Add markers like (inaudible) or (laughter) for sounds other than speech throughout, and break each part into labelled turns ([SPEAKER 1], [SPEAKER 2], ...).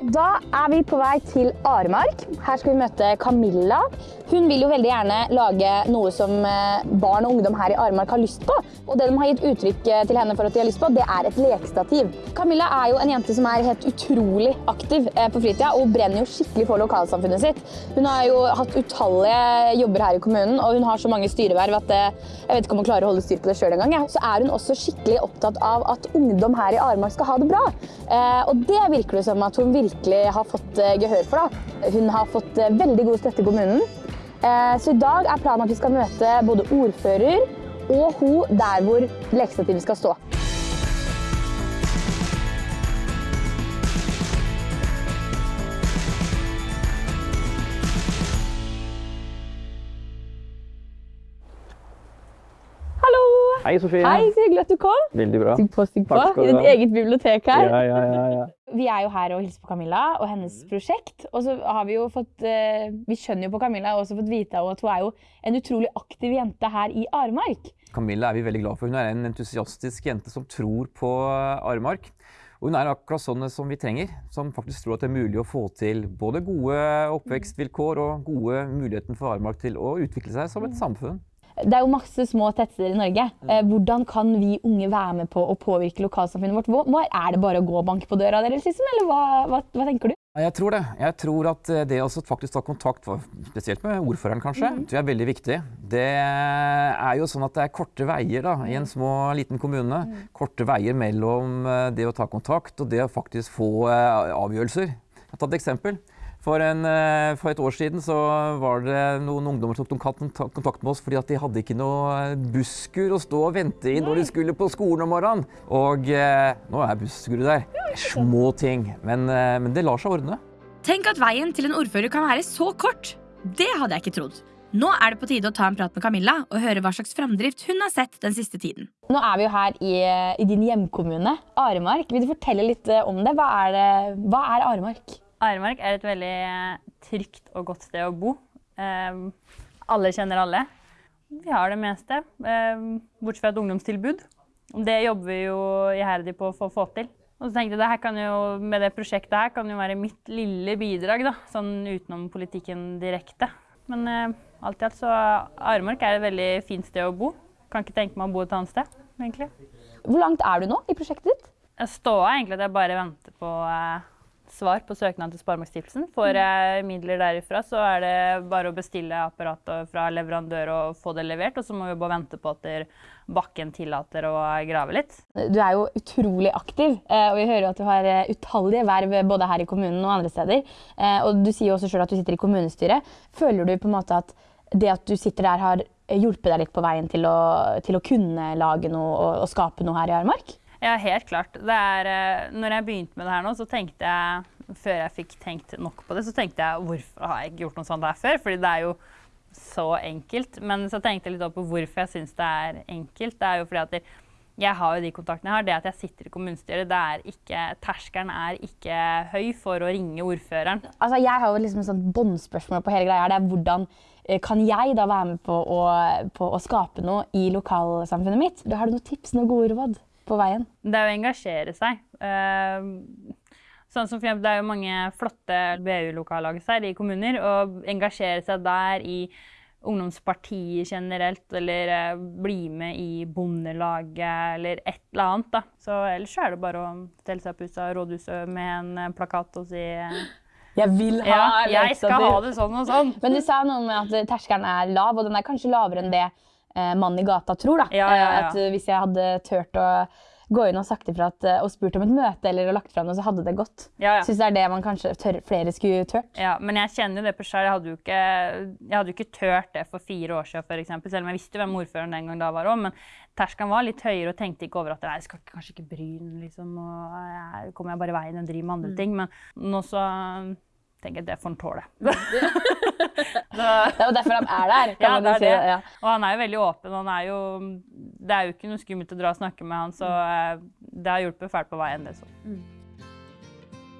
[SPEAKER 1] Da er vi på vei til Aremark. Her skal vi møte Camilla. Hun vil jo veldig gjerne lage noe som eh, barn og ungdom her i Aremark har lyst på. Og det de har gitt uttrykk eh, til henne for at de har lyst på, det er et lekestativ. Camilla er jo en jente som er helt utrolig aktiv eh, på fritida, og brenner jo skikkelig for lokalsamfunnet sitt. Hun har jo hatt utallige jobber her i kommunen, og hun har så mange styreverv at jeg vet ikke om hun klarer å holde styr på det sjøl engang. Ja. Så er hun også skikkelig opptatt av at ungdom her i Aremark skal ha det bra. Og det virker det som at hun virkelig virkelig har fått eh, gehør for. Da. Hun har fått eh, veldig god støtte i kommunen. Eh, så i dag er planen at vi skal møte både ordfører og hun der hvor lekestativet skal stå.
[SPEAKER 2] Hei, Sofie.
[SPEAKER 1] Hei, så hyggelig at du kom.
[SPEAKER 2] Veldig bra.
[SPEAKER 1] Stig på, stig på. I ditt eget bibliotek her.
[SPEAKER 2] Ja, ja, ja, ja.
[SPEAKER 1] Vi er jo her og hilser på Camilla og hennes prosjekt. Og så har vi jo fått uh, Vi skjønner jo på Camilla og også fått vite at hun er jo en utrolig aktiv jente her i Aremark.
[SPEAKER 2] Camilla er vi veldig glad for. Hun er en entusiastisk jente som tror på Aremark. Og hun er akkurat sånn som vi trenger, som faktisk tror at det er mulig å få til både gode oppvekstvilkår og gode muligheten for Aremark til å utvikle seg som et samfunn.
[SPEAKER 1] Det er jo masse små tettsteder i Norge. Mm. Eh, hvordan kan vi unge være med på å påvirke lokalsamfunnet vårt? Er det bare å gå og banke på døra deres, liksom? Eller hva, hva, hva, tenker du?
[SPEAKER 2] Jeg tror det. Jeg tror at eh, det å faktisk ta kontakt, spesielt med ordføreren kanskje, mm. tror jeg er veldig viktig. Det er jo sånn at det er korte veier da, i en mm. små, liten kommune. Mm. Korte veier mellom eh, det å ta kontakt og det å faktisk få avgjørelser. Jeg har tatt et eksempel. For, en, eh, for, et år siden så var det noen ungdommer som tok kontakt med oss fordi at de hadde ikke noe eh, busskur å stå og vente i når de skulle på skolen om morgenen. Og eh, nå er busskuret der. Små ting, men, men, det lar seg ordne.
[SPEAKER 3] Tenk at veien til en ordfører kan være så kort. Det hadde jeg ikke trodd. Nå er det på tide å ta en prat med Camilla og høre hva slags framdrift hun har sett den siste tiden.
[SPEAKER 1] Nå er vi jo her i, i din hjemkommune, Aremark. Vil du fortelle litt om det? Hva er, det, hva er Aremark?
[SPEAKER 4] Aremark er et veldig trygt og godt sted å bo. Eh, alle kjenner alle. Vi har det meste, eh, bortsett fra et ungdomstilbud. Det jobber vi jo iherdig på for å få til. Og så tenkte jeg det jo, Med det prosjektet her kan jo være mitt lille bidrag, da, sånn utenom politikken direkte. Men eh, alt i alt så Aremark er et veldig fint sted å bo. Kan ikke tenke meg å bo et annet sted, egentlig.
[SPEAKER 1] Hvor langt er du nå i prosjektet ditt?
[SPEAKER 4] Jeg står egentlig at jeg bare venter på uh, svar på søknaden til Sparebankstiftelsen. Får jeg midler derifra, så er det bare å bestille apparatet fra leverandør og få det levert. Og så må vi bare vente på at bakken tillater å grave litt.
[SPEAKER 1] Du er jo utrolig aktiv, eh, og vi hører at du har eh, utallige verv både her i kommunen og andre steder. Eh, og du sier jo også sjøl at du sitter i kommunestyret. Føler du på en måte at det at du sitter der, har hjulpet deg litt på veien til å, til å kunne lage noe og, og skape noe her i Armark?
[SPEAKER 4] Ja, helt klart. Er, eh, når jeg begynte med det her nå, så tenkte jeg Før jeg fikk tenkt nok på det, så tenkte jeg hvorfor har jeg ikke gjort noe sånt her før? Fordi det er jo så enkelt. Men så tenkte jeg litt på hvorfor jeg syns det er enkelt. Det er jo fordi at jeg har jo de kontaktene jeg har. Det at jeg sitter i kommunestyret, det er ikke Terskelen er ikke høy for å ringe ordføreren.
[SPEAKER 1] Altså, jeg har jo liksom et sånt båndspørsmål på hele greia. Det er hvordan eh, kan jeg da være med på å, på å skape noe i lokalsamfunnet mitt? Har du noen tips, noen gode råd? På veien?
[SPEAKER 4] Det er å engasjere seg. Uh, sånn som for eksempel, Det er jo mange flotte BU-lokallag i kommuner. og engasjere seg der i ungdomspartiet generelt, eller uh, bli med i Bondelaget, eller et eller annet. da. Så Ellers er det bare å stelle seg på huset av rådhuset med en uh, plakat og si
[SPEAKER 1] jeg vil ha
[SPEAKER 4] ja, Jeg skal ha det sånn og sånn.
[SPEAKER 1] Men du sa noe med at terskelen er lav, og den er kanskje lavere enn det eh, mannen i gata tror. da.
[SPEAKER 4] Ja, ja, ja.
[SPEAKER 1] At eh, Hvis jeg hadde turt å gå inn og sagt ifra at, eh, og spurt om et møte eller lagt fram noe, så hadde det gått. Ja, ja. Syns det er det man kanskje tør, flere skulle turt.
[SPEAKER 4] Ja, men jeg kjenner jo det på sjøl. Jeg, hadde jo ikke, jeg hadde jo ikke turt det for fire år siden, eksempel, selv om jeg visste hvem ordføreren den gang da var òg. Men terskelen var litt høyere og tenkte ikke over at jeg skal kanskje ikke bry den, liksom. Og jeg, kommer jeg bare veien og driver med andre mm. ting. Men nå så tenker jeg det får han tåle. (laughs)
[SPEAKER 1] det er jo derfor han er der.
[SPEAKER 4] kan ja, man si. Ja. Og han er jo veldig åpen. Han er jo, det er jo ikke noe skummelt å dra og snakke med han, så mm. det har hjulpet fælt på veien. det så. Mm.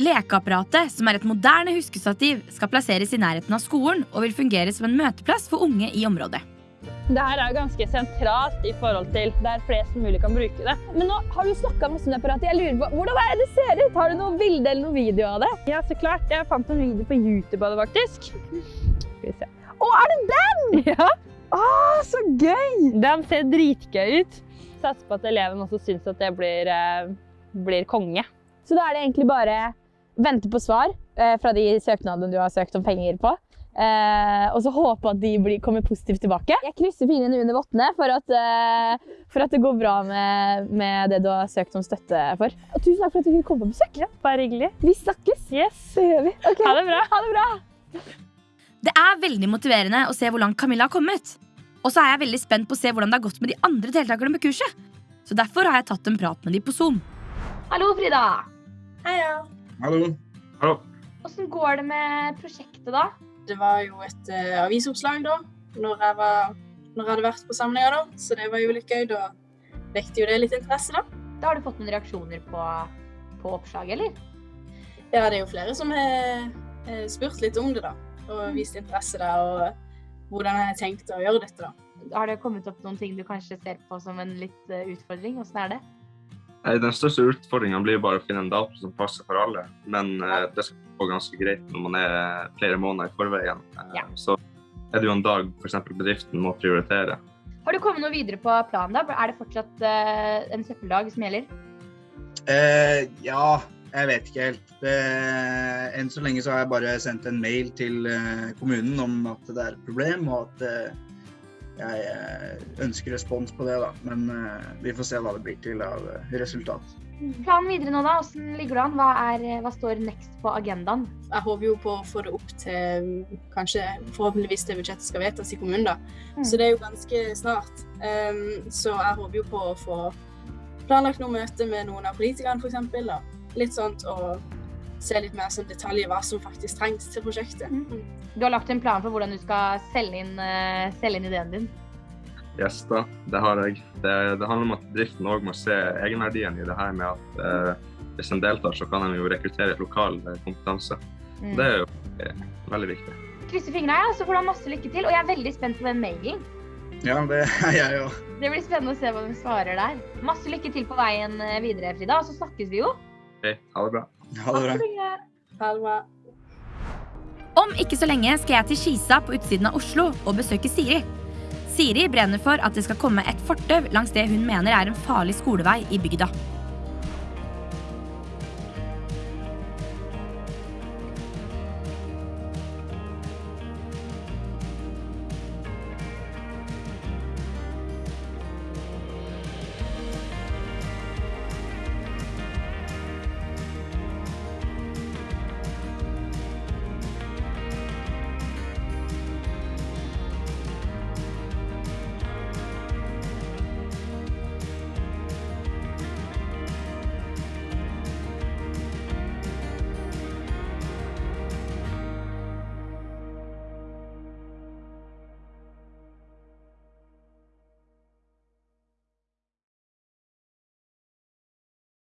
[SPEAKER 3] Lekeapparatet, som er et moderne huskestativ, skal plasseres i nærheten av skolen og vil fungere som en møteplass for unge i området.
[SPEAKER 4] Det her er jo ganske sentralt i forhold til der flest mulig kan bruke det.
[SPEAKER 1] Men nå har du snakka masse om det apparatet. Jeg lurer på, Hvordan er det det ser ut? Har du noe bilde eller noe video av det?
[SPEAKER 4] Ja, så klart. Jeg fant en video på YouTube av det, faktisk. Skal vi se.
[SPEAKER 1] Å, er det den?! (laughs)
[SPEAKER 4] Ja,
[SPEAKER 1] Å, så gøy!
[SPEAKER 4] Den ser dritgøy ut. Satser på at eleven også syns at det blir, eh, blir konge.
[SPEAKER 1] Så da er det egentlig bare vente på svar eh, fra de søknadene du har søkt om penger på. Eh, og så håpe at de blir, kommer positivt tilbake. Jeg krysser fingrene under vottene for at, eh, for at det går bra med, med det du har søkt om støtte for. Og tusen takk for at du kunne komme på besøk.
[SPEAKER 4] Ja, bare hyggelig.
[SPEAKER 1] Vi snakkes.
[SPEAKER 4] Yes.
[SPEAKER 1] Det gjør vi. Okay.
[SPEAKER 4] Ha det bra.
[SPEAKER 1] Ha det bra.
[SPEAKER 3] Det er veldig motiverende å se hvor langt Camilla har kommet. Og så er jeg veldig spent på å se hvordan det har gått med de andre deltakerne på kurset. Så derfor har jeg tatt en prat med de på Zoom.
[SPEAKER 1] Hallo, Frida.
[SPEAKER 5] Heia.
[SPEAKER 6] Hallo. Hallo.
[SPEAKER 1] Hvordan går det med prosjektet, da?
[SPEAKER 5] Det var jo et uh, avisoppslag da, når jeg, var, når jeg hadde vært på samlinga, da. Så det var jo litt gøy. Da vekte jo det litt interesse, da.
[SPEAKER 1] Da har du fått noen reaksjoner på, på oppslaget, eller?
[SPEAKER 5] Ja, det er jo flere som har eh, spurt litt om det, da. Og vist interesse der, og hvordan jeg har tenkt å gjøre dette, da.
[SPEAKER 1] Har det kommet opp noen ting du kanskje ser på som en litt eh, utfordring? Hvordan er det?
[SPEAKER 6] Den største utfordringa blir bare å finne en dato som passer for alle. Men eh, det skal gå ganske greit når man er flere måneder i forveien. Eh,
[SPEAKER 1] Ja.
[SPEAKER 6] Så er det jo en dag f.eks. bedriften må prioritere.
[SPEAKER 1] Har du kommet noe videre på planen, da? Er det fortsatt uh, en søppeldag som gjelder?
[SPEAKER 7] Eh, ja, jeg vet ikke helt. Det, enn så lenge så har jeg bare sendt en mail til kommunen om at det er et problem, og at jeg eh, ønsker respons på det. da. Men eh, vi får se hva det blir til av eh, resultat.
[SPEAKER 1] Planen videre nå, da? Hvordan ligger det an? Hva, er, hva står next på agendaen?
[SPEAKER 5] Jeg håper jo på å få det opp til kanskje forhåpentligvis det budsjettet skal vedtas i kommunen, da.
[SPEAKER 1] Mm.
[SPEAKER 5] Så det er jo ganske snart. Um, så jeg håper jo på å få planlagt noe møte med noen av politikerne, f.eks. Litt sånt, og se litt mer som detaljer hva som faktisk trengs til prosjektet. Mm.
[SPEAKER 1] Du har lagt en plan for hvordan du skal selge inn, eh, selge inn ideen din.
[SPEAKER 6] Yes, da, det har jeg. Det, det handler om at bedriften òg må se egenverdien i det her med at eh, hvis en deltar, så kan en jo rekruttere lokal eh, kompetanse.
[SPEAKER 1] Mm.
[SPEAKER 6] Det er jo eh, veldig viktig.
[SPEAKER 1] Krysser fingra, ja, så får du ha masse lykke til. Og jeg er veldig spent på den mailen.
[SPEAKER 7] Ja, det er jeg òg.
[SPEAKER 1] Det blir spennende å se hva de svarer der. Masse lykke til på veien eh, videre, Frida. Og så snakkes vi jo.
[SPEAKER 6] Ok, ha det bra.
[SPEAKER 7] Ha det bra.
[SPEAKER 5] Ha det bra.
[SPEAKER 3] Om ikke så lenge skal jeg til Skisa på utsiden av Oslo og besøke Siri. Siri brenner for at det skal komme et fortau langs det hun mener er en farlig skolevei i bygda.